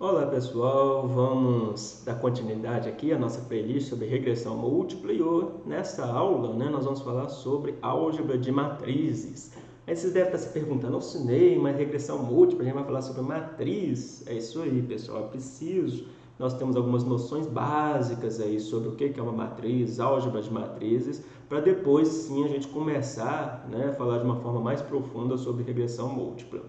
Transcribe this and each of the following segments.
Olá pessoal, vamos dar continuidade aqui à nossa playlist sobre regressão múltipla e nessa aula né, nós vamos falar sobre álgebra de matrizes. Aí vocês devem estar se perguntando, eu cinei, mas regressão múltipla, a gente vai falar sobre matriz. É isso aí pessoal, é preciso. Nós temos algumas noções básicas aí sobre o que é uma matriz, álgebra de matrizes, para depois sim a gente começar né, a falar de uma forma mais profunda sobre regressão múltipla.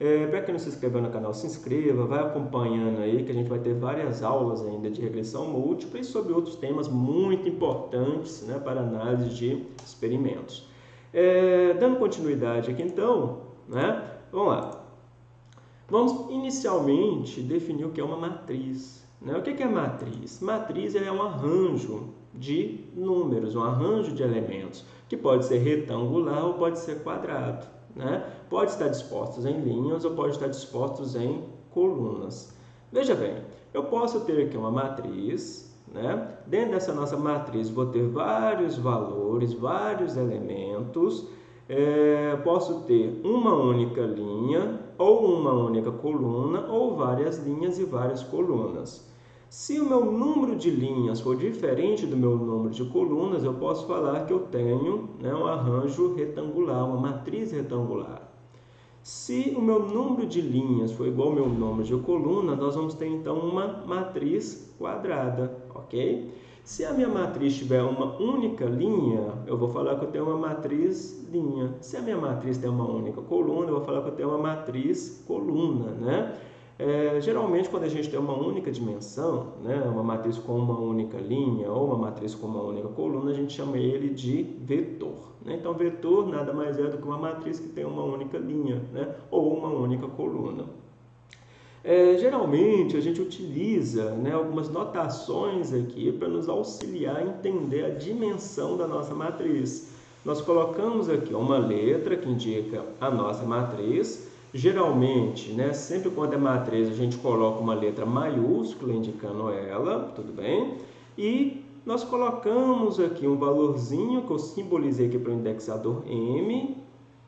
É, Para quem não se inscreveu no canal, se inscreva, vai acompanhando aí que a gente vai ter várias aulas ainda de regressão múltipla e sobre outros temas muito importantes né, para análise de experimentos. É, dando continuidade aqui então, né, vamos lá. Vamos inicialmente definir o que é uma matriz. Né? O que é matriz? Matriz é um arranjo de números, um arranjo de elementos, que pode ser retangular ou pode ser quadrado né? Pode estar dispostos em linhas ou pode estar dispostos em colunas. Veja bem, eu posso ter aqui uma matriz, né? dentro dessa nossa matriz vou ter vários valores, vários elementos, é, posso ter uma única linha, ou uma única coluna, ou várias linhas e várias colunas. Se o meu número de linhas for diferente do meu número de colunas, eu posso falar que eu tenho né, um arranjo retangular, uma matriz retangular. Se o meu número de linhas for igual ao meu número de colunas, nós vamos ter então uma matriz quadrada, ok? Se a minha matriz tiver uma única linha, eu vou falar que eu tenho uma matriz linha. Se a minha matriz tem uma única coluna, eu vou falar que eu tenho uma matriz coluna, né? É, geralmente, quando a gente tem uma única dimensão, né, uma matriz com uma única linha ou uma matriz com uma única coluna, a gente chama ele de vetor. Né? Então, vetor nada mais é do que uma matriz que tem uma única linha né, ou uma única coluna. É, geralmente, a gente utiliza né, algumas notações aqui para nos auxiliar a entender a dimensão da nossa matriz. Nós colocamos aqui uma letra que indica a nossa matriz, Geralmente, né, sempre quando é matriz, a gente coloca uma letra maiúscula indicando ela, tudo bem? E nós colocamos aqui um valorzinho que eu simbolizei aqui para o indexador M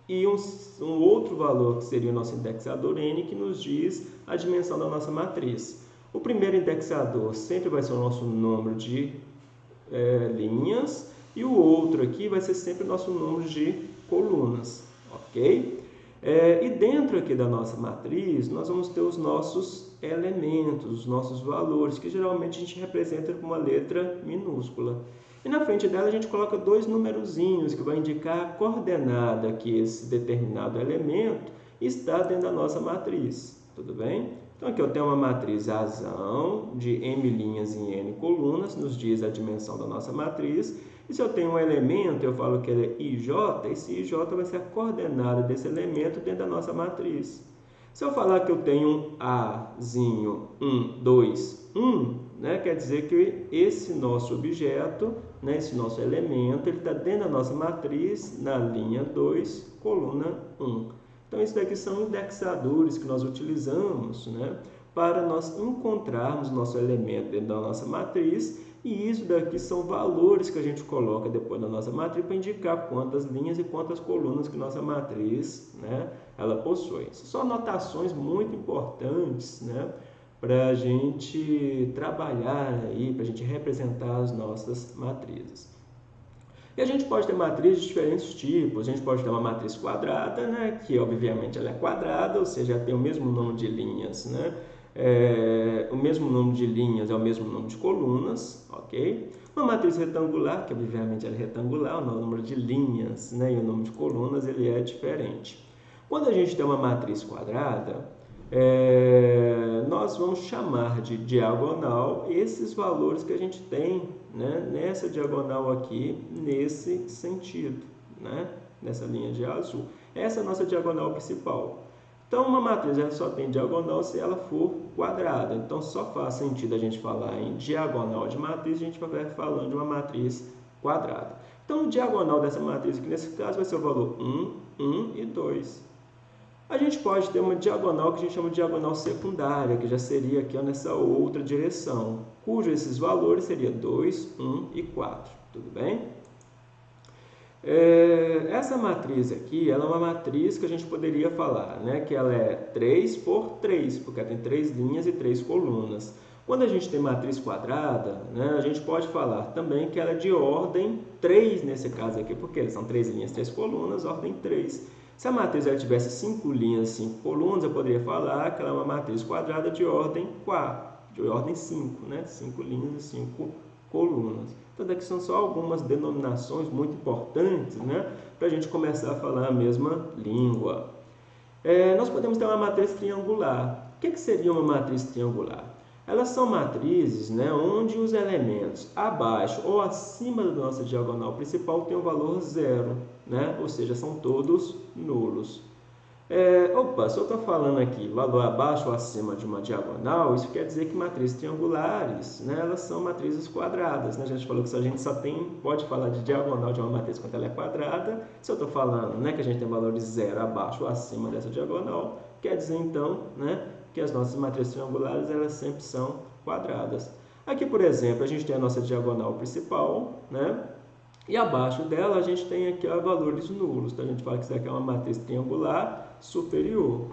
e um, um, outro valor que seria o nosso indexador N que nos diz a dimensão da nossa matriz. O primeiro indexador sempre vai ser o nosso número de é, linhas e o outro aqui vai ser sempre o nosso número de colunas, ok? É, e dentro aqui da nossa matriz, nós vamos ter os nossos elementos, os nossos valores, que geralmente a gente representa com uma letra minúscula. E na frente dela a gente coloca dois numerozinhos que vai indicar a coordenada que esse determinado elemento está dentro da nossa matriz. Tudo bem? Então aqui eu tenho uma matriz razão de m linhas em n colunas, nos diz a dimensão da nossa matriz. E se eu tenho um elemento, eu falo que ele é ij, esse ij vai ser a coordenada desse elemento dentro da nossa matriz. Se eu falar que eu tenho um Azinho 1, 2, 1, né, quer dizer que esse nosso objeto, né, esse nosso elemento, ele está dentro da nossa matriz, na linha 2, coluna 1. Então, isso daqui são indexadores que nós utilizamos né, para nós encontrarmos nosso elemento dentro da nossa matriz e isso daqui são valores que a gente coloca depois da nossa matriz para indicar quantas linhas e quantas colunas que nossa matriz né, ela possui. São anotações muito importantes né, para a gente trabalhar para a gente representar as nossas matrizes. E a gente pode ter matrizes de diferentes tipos. A gente pode ter uma matriz quadrada, né, que obviamente ela é quadrada, ou seja, tem o mesmo número de linhas, né, é, o mesmo número de linhas é o mesmo número de colunas, ok? Uma matriz retangular, que obviamente é retangular, o número de linhas né, e o número de colunas ele é diferente. Quando a gente tem uma matriz quadrada, é, nós vamos chamar de diagonal esses valores que a gente tem né, nessa diagonal aqui, nesse sentido, né, nessa linha de azul. Essa é a nossa diagonal principal. Então, uma matriz ela só tem diagonal se ela for quadrada. Então, só faz sentido a gente falar em diagonal de matriz, a gente vai falando de uma matriz quadrada. Então, o diagonal dessa matriz, aqui nesse caso, vai ser o valor 1, 1 e 2. A gente pode ter uma diagonal que a gente chama de diagonal secundária, que já seria aqui ó, nessa outra direção, cujo esses valores seriam 2, 1 e 4. Tudo bem? É, essa matriz aqui, ela é uma matriz que a gente poderia falar, né? Que ela é 3 por 3, porque ela tem três linhas e três colunas. Quando a gente tem matriz quadrada, né, a gente pode falar também que ela é de ordem 3 nesse caso aqui, porque são três linhas, três colunas, ordem 3. Se a matriz ela tivesse 5 linhas, 5 colunas, eu poderia falar que ela é uma matriz quadrada de ordem 4, de ordem 5, né? 5 linhas e 5 colunas. Então, daqui são só algumas denominações muito importantes, né? Para a gente começar a falar a mesma língua. É, nós podemos ter uma matriz triangular. O que, que seria uma matriz triangular? Elas são matrizes né, onde os elementos abaixo ou acima da nossa diagonal principal têm o valor zero, né? ou seja, são todos nulos. É, opa, se eu estou falando aqui valor abaixo ou acima de uma diagonal, isso quer dizer que matrizes triangulares, né, elas são matrizes quadradas. Né? A gente falou que a gente só tem, pode falar de diagonal de uma matriz quando ela é quadrada. Se eu estou falando né, que a gente tem valores zero abaixo ou acima dessa diagonal, quer dizer então né, que as nossas matrizes triangulares elas sempre são quadradas. Aqui, por exemplo, a gente tem a nossa diagonal principal, né? E abaixo dela a gente tem aqui ó, valores nulos. Então a gente fala que isso aqui é uma matriz triangular superior.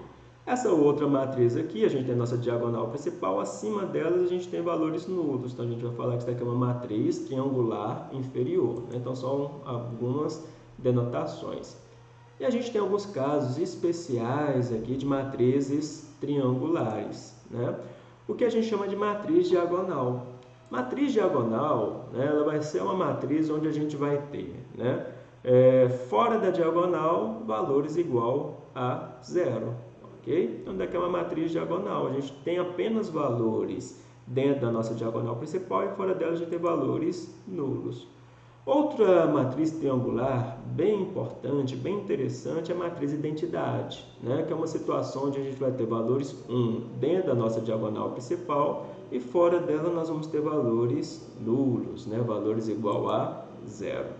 Essa outra matriz aqui, a gente tem a nossa diagonal principal, acima delas a gente tem valores nulos. Então a gente vai falar que isso aqui é uma matriz triangular inferior. Né? Então são algumas denotações. E a gente tem alguns casos especiais aqui de matrizes triangulares. Né? O que a gente chama de matriz diagonal. Matriz diagonal, né, ela vai ser uma matriz onde a gente vai ter, né, é, fora da diagonal, valores igual a zero. ok? Então, daqui é uma matriz diagonal. A gente tem apenas valores dentro da nossa diagonal principal e fora dela a gente tem valores nulos. Outra matriz triangular bem importante, bem interessante, é a matriz identidade, né? que é uma situação onde a gente vai ter valores 1 dentro da nossa diagonal principal e fora dela nós vamos ter valores nulos, né? valores igual a zero.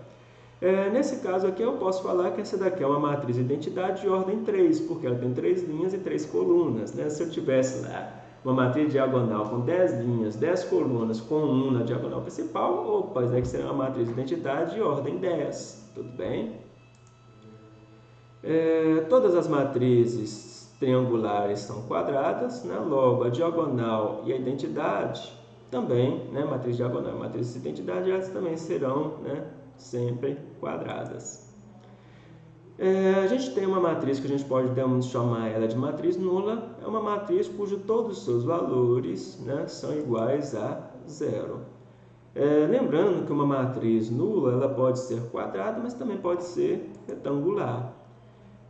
É, nesse caso aqui eu posso falar que essa daqui é uma matriz identidade de ordem 3, porque ela tem três linhas e três colunas. Né? Se eu tivesse lá uma matriz diagonal com 10 linhas, 10 colunas, com 1 na diagonal principal, opa, isso aqui será uma matriz de identidade de ordem 10, tudo bem? É, todas as matrizes triangulares são quadradas, né? logo a diagonal e a identidade também, né? matriz diagonal e matriz de identidade, elas também serão né? Sempre quadradas. É, a gente tem uma matriz que a gente pode chamar ela de matriz nula, é uma matriz cujo todos os seus valores né, são iguais a zero. É, lembrando que uma matriz nula ela pode ser quadrada, mas também pode ser retangular.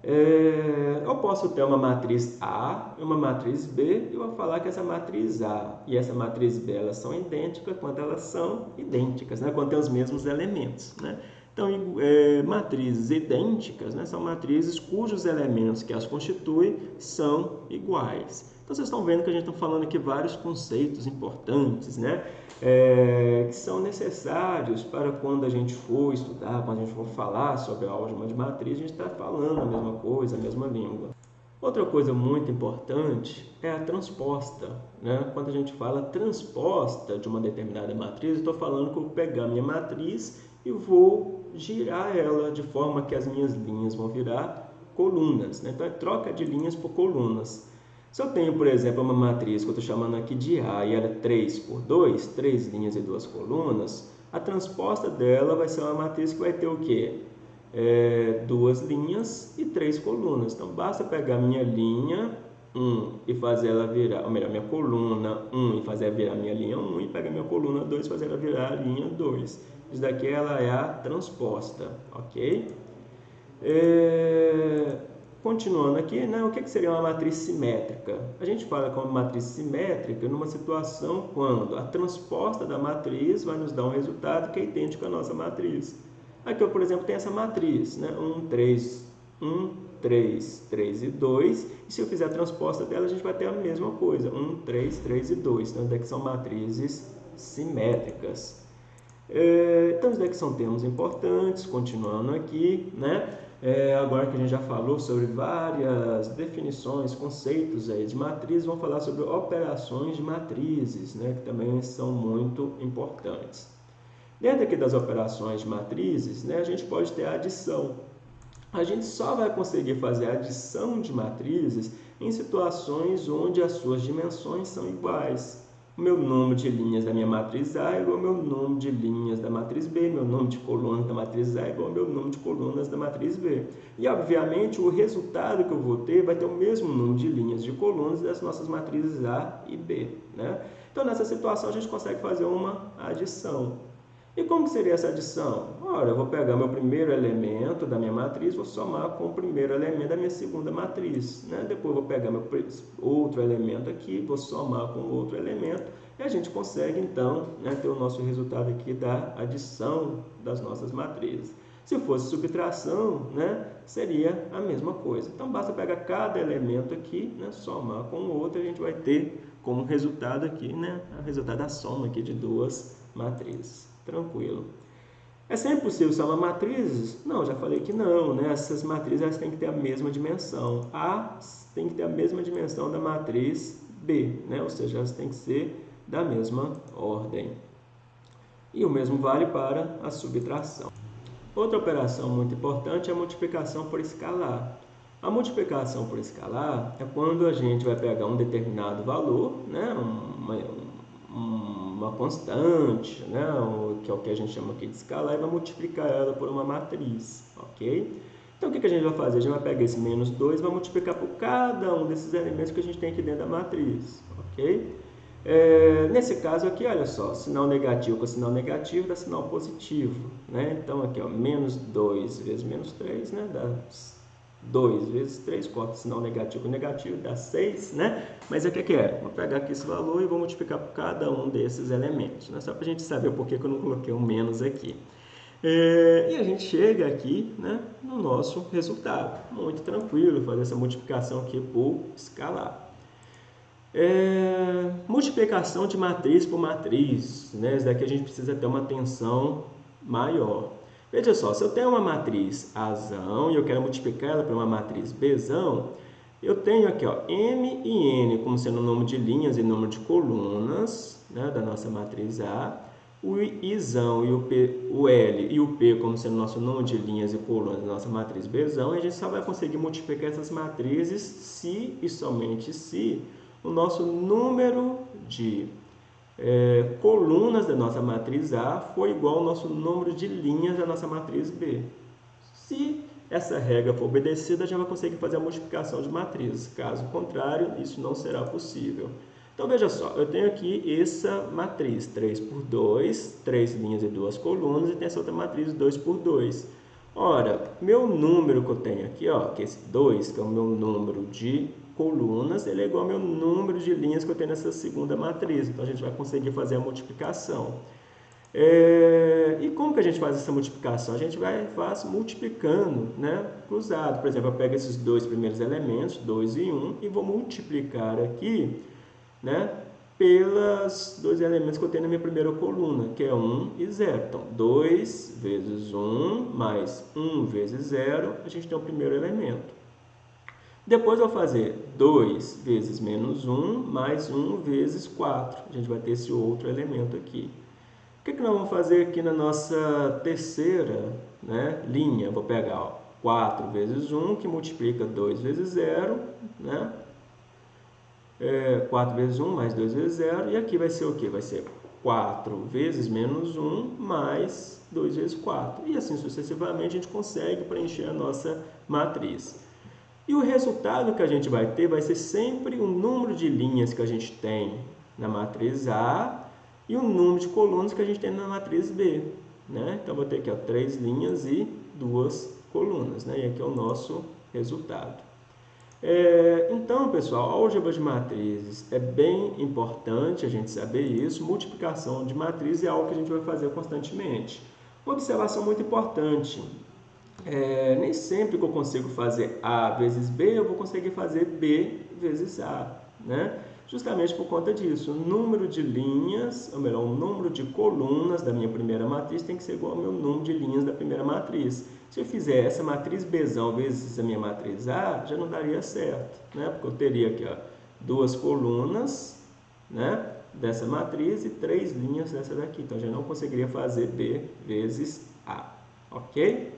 É, eu posso ter uma matriz A e uma matriz B, e vou falar que essa matriz A e essa matriz B elas são idênticas quando elas são idênticas, né, quando tem os mesmos elementos. Né? Então, é, matrizes idênticas né, são matrizes cujos elementos que as constituem são iguais. Então, vocês estão vendo que a gente está falando aqui vários conceitos importantes, né? É, que são necessários para quando a gente for estudar, quando a gente for falar sobre a álgebra de matriz, a gente está falando a mesma coisa, a mesma língua. Outra coisa muito importante é a transposta. Né? Quando a gente fala transposta de uma determinada matriz, estou falando que eu vou pegar minha matriz e vou girar ela de forma que as minhas linhas vão virar colunas. Né? Então, é troca de linhas por colunas. Se eu tenho, por exemplo, uma matriz que eu estou chamando aqui de A e ela é 3 por 2, 3 linhas e 2 colunas, a transposta dela vai ser uma matriz que vai ter o quê? É, duas linhas e três colunas. Então, basta pegar minha linha 1 e fazer ela virar, ou melhor, minha coluna 1 e fazer ela virar minha linha 1 e pegar minha coluna 2 e fazer ela virar a linha 2. Isso daqui ela é a transposta, ok? É... Continuando aqui, né, o que seria uma matriz simétrica? A gente fala como matriz simétrica numa situação quando a transposta da matriz vai nos dar um resultado que é idêntico à nossa matriz. Aqui eu, por exemplo, tenho essa matriz, né, 1, 3, 1, 3, 3 e 2. E se eu fizer a transposta dela, a gente vai ter a mesma coisa, 1, 3, 3 e 2. Então, daqui são matrizes simétricas. É, então, isso daqui são termos importantes, continuando aqui, né? É, agora que a gente já falou sobre várias definições, conceitos aí de matriz, vamos falar sobre operações de matrizes, né? Que também são muito importantes. Dentro aqui das operações de matrizes, né, a gente pode ter a adição. A gente só vai conseguir fazer a adição de matrizes em situações onde as suas dimensões são iguais. O meu número de linhas da minha matriz A é igual ao meu número de linhas da matriz B, meu número de colunas da matriz A é igual ao meu número de colunas da matriz B. E, obviamente, o resultado que eu vou ter vai ter o mesmo número de linhas de colunas das nossas matrizes A e B. Né? Então, nessa situação, a gente consegue fazer uma adição. E como seria essa adição? Ora, eu vou pegar meu primeiro elemento da minha matriz, vou somar com o primeiro elemento da minha segunda matriz. Né? Depois vou pegar meu outro elemento aqui, vou somar com outro elemento, e a gente consegue, então, né, ter o nosso resultado aqui da adição das nossas matrizes. Se fosse subtração, né, seria a mesma coisa. Então, basta pegar cada elemento aqui, né, somar com o outro, e a gente vai ter como resultado aqui, né, o resultado da soma aqui de duas matrizes tranquilo. É sempre possível somar matrizes? Não, já falei que não, né? Essas matrizes elas têm que ter a mesma dimensão. A tem que ter a mesma dimensão da matriz B, né? Ou seja, elas têm que ser da mesma ordem. E o mesmo vale para a subtração. Outra operação muito importante é a multiplicação por escalar. A multiplicação por escalar é quando a gente vai pegar um determinado valor, né? uma, uma constante, né, que é o que a gente chama aqui de escalar, e vai multiplicar ela por uma matriz, ok? Então, o que, a gente vai fazer? A gente vai pegar esse menos 2 e vai multiplicar por cada um desses elementos que a gente tem aqui dentro da matriz, ok? É, nesse caso aqui, olha só, sinal negativo com sinal negativo dá sinal positivo, né? Então, aqui, ó, menos 2 vezes menos 3, né, dá 2 vezes 3, corta sinal negativo com negativo, dá 6, né? Mas o que, que é? Vou pegar aqui esse valor e vou multiplicar por cada um desses elementos, né? Só para a gente saber por que, que eu não coloquei um menos aqui. É, e a gente chega aqui né, no nosso resultado. Muito tranquilo fazer essa multiplicação aqui por escalar. É, multiplicação de matriz por matriz. Né? Isso daqui a gente precisa ter uma atenção maior. Veja só, se eu tenho uma matriz Azão e eu quero multiplicar ela por uma matriz Bzão, eu tenho aqui ó, M e N como sendo o número de linhas e número de colunas né, da nossa matriz A, o Izão e o, P, o L e o P como sendo o nosso número de linhas e colunas da nossa matriz Bzão, e a gente só vai conseguir multiplicar essas matrizes se e somente se o nosso número de é, colunas da nossa matriz A for igual ao nosso número de linhas da nossa matriz B. Se essa regra for obedecida, a gente vai conseguir fazer a multiplicação de matrizes. Caso contrário, isso não será possível. Então, veja só, eu tenho aqui essa matriz 3 por 2, 3 linhas e 2 colunas, e tem essa outra matriz 2 por 2. Ora, meu número que eu tenho aqui, ó, que é esse 2, que é o meu número de colunas, ele é igual ao meu número de linhas que eu tenho nessa segunda matriz. Então, a gente vai conseguir fazer a multiplicação. É, e como que a gente faz essa multiplicação? A gente vai faz multiplicando, né, cruzado. Por exemplo, eu pego esses dois primeiros elementos, 2 e 1, um, e vou multiplicar aqui, né, pelos dois elementos que eu tenho na minha primeira coluna, que é 1 e 0. Então, 2 vezes 1 mais 1 vezes 0, a gente tem o primeiro elemento. Depois eu vou fazer 2 vezes menos 1 mais 1 vezes 4. A gente vai ter esse outro elemento aqui. O que, que nós vamos fazer aqui na nossa terceira né, linha? Vou pegar ó, 4 vezes 1, que multiplica 2 vezes 0, né? É, 4 vezes 1 mais 2 vezes 0, e aqui vai ser o que? Vai ser 4 vezes menos 1 mais 2 vezes 4. E assim sucessivamente a gente consegue preencher a nossa matriz. E o resultado que a gente vai ter vai ser sempre o número de linhas que a gente tem na matriz A e o número de colunas que a gente tem na matriz B. Né? Então, vou ter aqui ó, três linhas e duas colunas. Né? E aqui é o nosso resultado. É, então, pessoal, álgebra de matrizes é bem importante a gente saber isso. Multiplicação de matrizes é algo que a gente vai fazer constantemente. Observação muito importante é, nem sempre que eu consigo fazer A vezes B, eu vou conseguir fazer B vezes A, né? Justamente por conta disso, o número de linhas, ou melhor, o número de colunas da minha primeira matriz tem que ser igual ao meu número de linhas da primeira matriz. Se eu fizer essa matriz B vezes a minha matriz A, já não daria certo, né? Porque eu teria aqui ó, duas colunas, né? dessa matriz e três linhas dessa daqui. Então, gente não conseguiria fazer B vezes A, ok?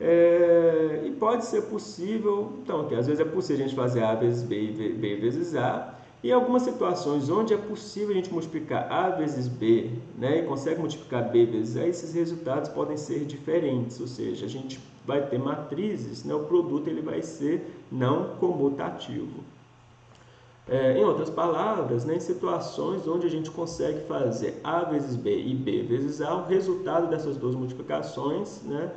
É, e pode ser possível, então, que às vezes é possível a gente fazer A vezes B e B vezes A, e algumas situações onde é possível a gente multiplicar A vezes B, né, e consegue multiplicar B vezes A, esses resultados podem ser diferentes, ou seja, a gente vai ter matrizes, né, o produto ele vai ser não comutativo. É, em outras palavras, né, em situações onde a gente consegue fazer A vezes B e B vezes A, o resultado dessas duas multiplicações né,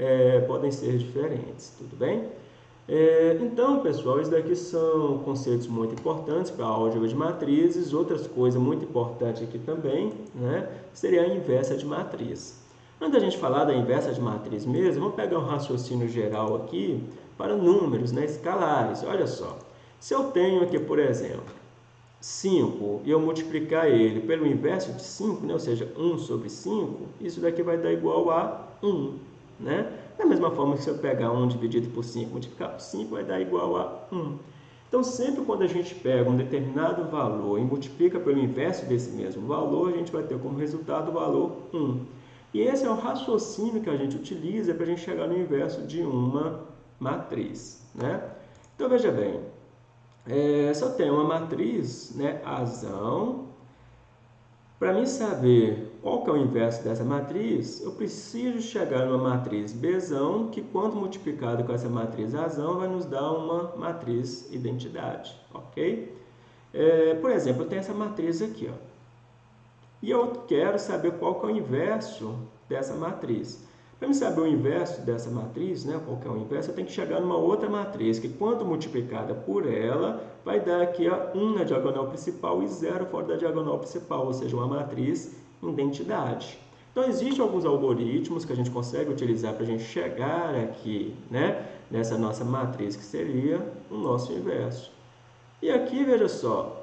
é, podem ser diferentes, tudo bem? É, então, pessoal, isso daqui são conceitos muito importantes para a álgebra de matrizes. Outras coisas muito importantes aqui também né, seria a inversa de matriz. Antes da gente falar da inversa de matriz mesmo, vamos pegar um raciocínio geral aqui para números né, escalares. Olha só, se eu tenho aqui, por exemplo, 5 e eu multiplicar ele pelo inverso de 5, né, ou seja, 1 sobre 5, isso daqui vai dar igual a 1. Né? Da mesma forma que se eu pegar 1 dividido por 5, multiplicar por 5, vai dar igual a 1. Então, sempre quando a gente pega um determinado valor e multiplica pelo inverso desse mesmo valor, a gente vai ter como resultado o valor 1. E esse é o raciocínio que a gente utiliza para a gente chegar no inverso de uma matriz. Né? Então, veja bem, é, se eu tenho uma matriz, né, azão, para mim saber qual que é o inverso dessa matriz, eu preciso chegar numa matriz Bzão, que quando multiplicado com essa matriz azão, vai nos dar uma matriz identidade, ok? É, por exemplo, eu tenho essa matriz aqui, ó. E eu quero saber qual que é o inverso dessa matriz. Para me saber o inverso dessa matriz, né, qual que é o inverso, eu tenho que chegar numa outra matriz, que quando multiplicada por ela, vai dar aqui a 1 na diagonal principal e 0 fora da diagonal principal, ou seja, uma matriz identidade. Então, existem alguns algoritmos que a gente consegue utilizar para a gente chegar aqui, né, nessa nossa matriz, que seria o nosso inverso. E aqui, veja só,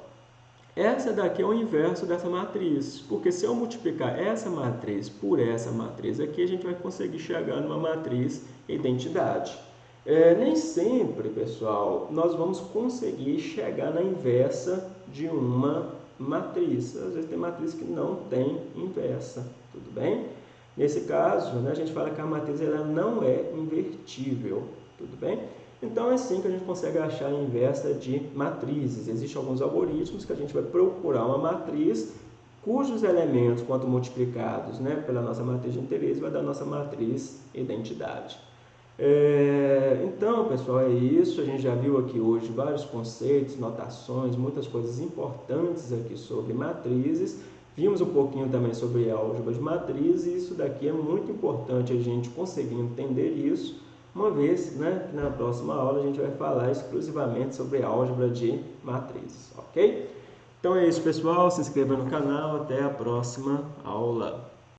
essa daqui é o inverso dessa matriz, porque se eu multiplicar essa matriz por essa matriz aqui, a gente vai conseguir chegar numa matriz identidade. É, nem sempre, pessoal, nós vamos conseguir chegar na inversa de uma matriz. Às vezes tem matriz que não tem inversa, tudo bem? Nesse caso, né, a gente fala que a matriz ela não é invertível, tudo bem? Então é assim que a gente consegue achar a inversa de matrizes. Existem alguns algoritmos que a gente vai procurar uma matriz cujos elementos, quanto multiplicados né, pela nossa matriz de interesse, vai dar a nossa matriz identidade. É, então, pessoal, é isso. A gente já viu aqui hoje vários conceitos, notações, muitas coisas importantes aqui sobre matrizes. Vimos um pouquinho também sobre álgebra de matrizes e isso daqui é muito importante a gente conseguir entender isso uma vez né, que na próxima aula a gente vai falar exclusivamente sobre álgebra de matrizes, ok? Então é isso, pessoal. Se inscreva no canal. Até a próxima aula.